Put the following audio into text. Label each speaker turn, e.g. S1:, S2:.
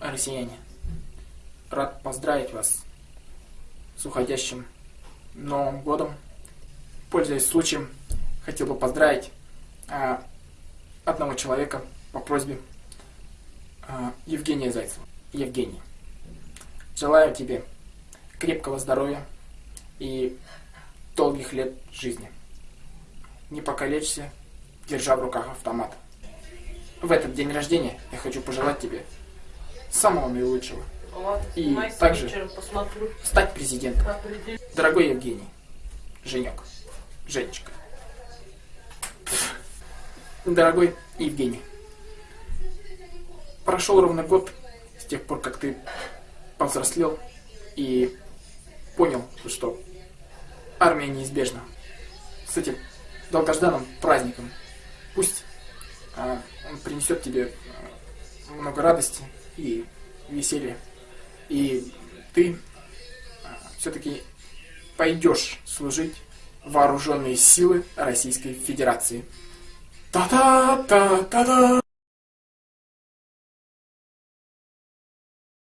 S1: россияне, рад поздравить вас с уходящим Новым годом. Пользуясь случаем, хотел бы поздравить а, одного человека по просьбе а, Евгения Зайцева. Евгений, желаю тебе крепкого здоровья и долгих лет жизни. Не покалечься, держа в руках автомат. В этот день рождения я хочу пожелать тебе самого наилучшего. И также-. Стать президентом. Дорогой Евгений, Женек, Женечка. Дорогой Евгений, прошел ровно год с тех пор, как ты повзрослел и понял, что армия неизбежна. С этим долгожданным праздником. Пусть а, он принесет тебе а, много радости и веселья. И ты все-таки пойдешь служить вооруженные силы Российской Федерации. Та-та-та-та-та!